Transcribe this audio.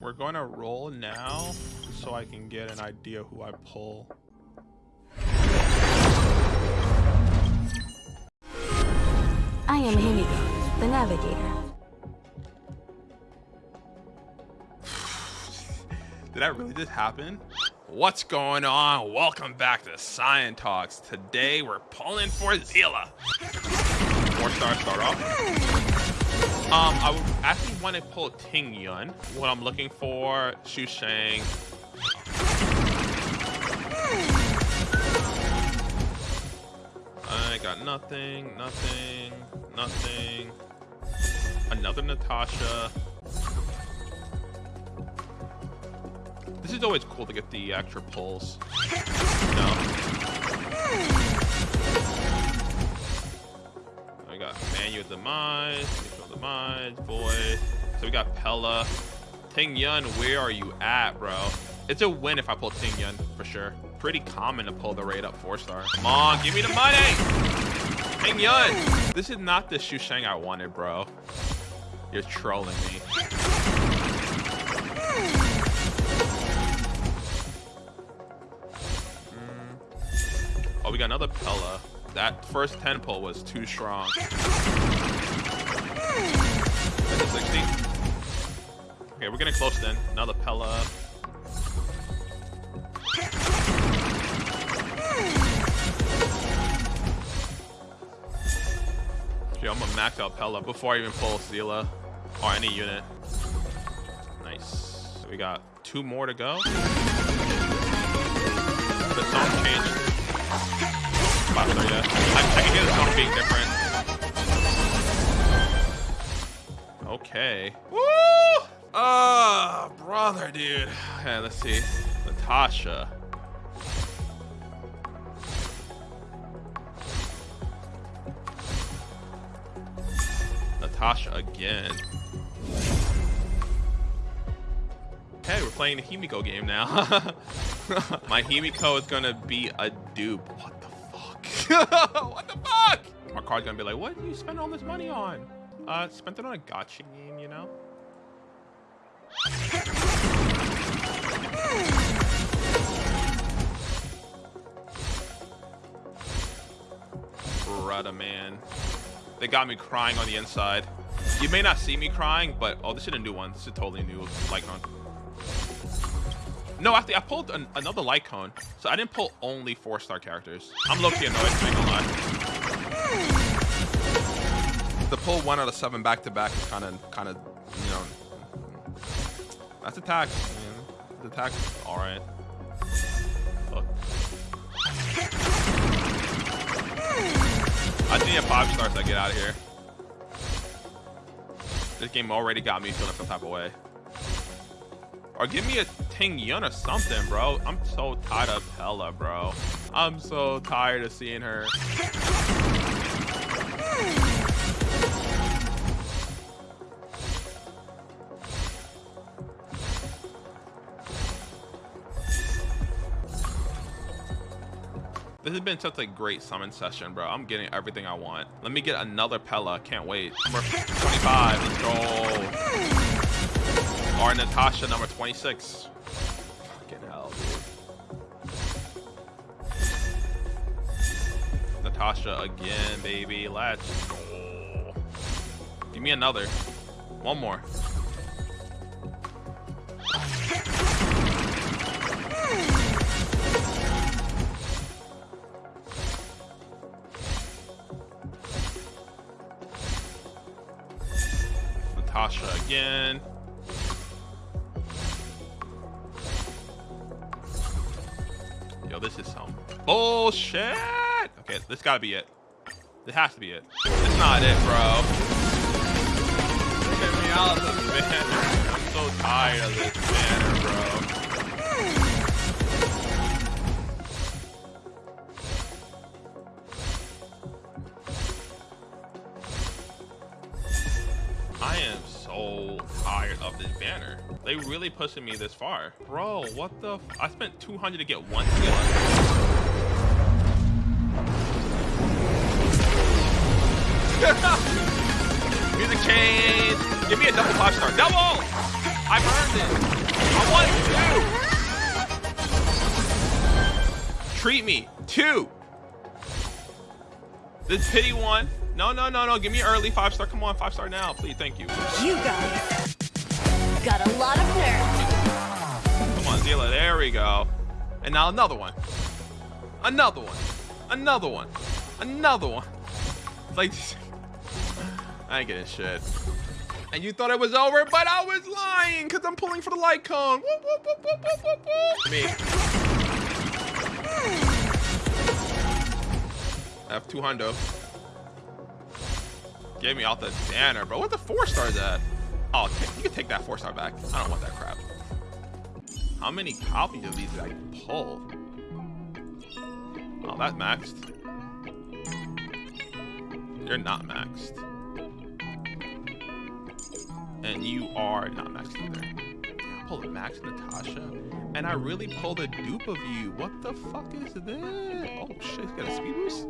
We're going to roll now so I can get an idea who I pull. I am Himeko, the navigator. Did that really just happen? What's going on? Welcome back to Cyan Talks. Today we're pulling for Seele. Four star start off. Um, I would actually want to pull Ting Yun. What I'm looking for, Sushang. I got nothing, nothing, nothing. Another Natasha. This is always cool to get the extra pulls. No. I got Mutual Demise, Demise, Void. So we got Pela. Ting Yun, where are you at, bro? It's a win if I pull Ting Yun, for sure. Pretty common to pull the raid up four star. Come on, give me the money! Ting Yun! This is not the Sushang I wanted, bro. You're trolling me. Mm. Oh, we got another Pela. That first 10 pull was too strong. 60. Okay, we're getting close then. Another Pela. Okay, I'm gonna max out Pela before I even pull Seele or any unit. Nice. We got two more to go. The song changed. I, I can hear the song being different. Okay. Woo! Oh, brother, dude. Okay, let's see. Natasha. Natasha again. Okay, we're playing the Himeko game now. My Himeko is gonna be a dupe. What the fuck? what the fuck? My card's gonna be like, what do you spend all this money on? Uh, spent it on a gacha game, you know? Brother, man. They got me crying on the inside. You may not see me crying, but oh, this is a new one. This is a totally new cone. No, actually, I pulled an, another cone, so I didn't pull only four-star characters. I'm low-key annoyed, not gonna lie. The pull one out of seven back-to-back is kind of, kind of, you know, that's attack. Man. The attack, all right. I need a five stars to get out of here. This game already got me feeling some type of way. Or give me a Ting Yun or something, bro. I'm so tired of Pela, bro. I'm so tired of seeing her. This has been such a great summon session, bro. I'm getting everything I want. Let me get another Pela. Can't wait. Number 25. Let's go. Or Natasha, number 26. Fucking hell, dude. Natasha again, baby. Let's go. Give me another. One more. Natasha again. Yo, this is some bullshit. Okay, this gotta be it. This has to be it. It's not it, bro. Get me out of this banner. I'm so tired of this tired of this banner. They really pushing me this far. Bro, what the I spent 200 to get one skill. Music change. Give me a double five star. Double! I've earned it. I want two. Treat me. Two. The pity one. No, no, no, no. Give me early five star. Come on, five star now, please. Thank you. You guys got a lot of nerve. Come on, Zila. There we go. And now another one. Another one. Another one. Another one. Like, I ain't getting shit. And you thought it was over, but I was lying because I'm pulling for the light cone. Whoop, whoop, whoop, whoop, whoop, whoop, whoop. Me. Hmm. I have two hundo. Get me out the banner, bro. What the four stars that? Oh, you can take that four star back. I don't want that crap. How many copies of these did I pull? Oh, that's maxed. You're not maxed. And you are not maxed either. I pulled a max Natasha. And I really pulled a dupe of you. What the fuck is this? Oh shit, he's got a speed boost?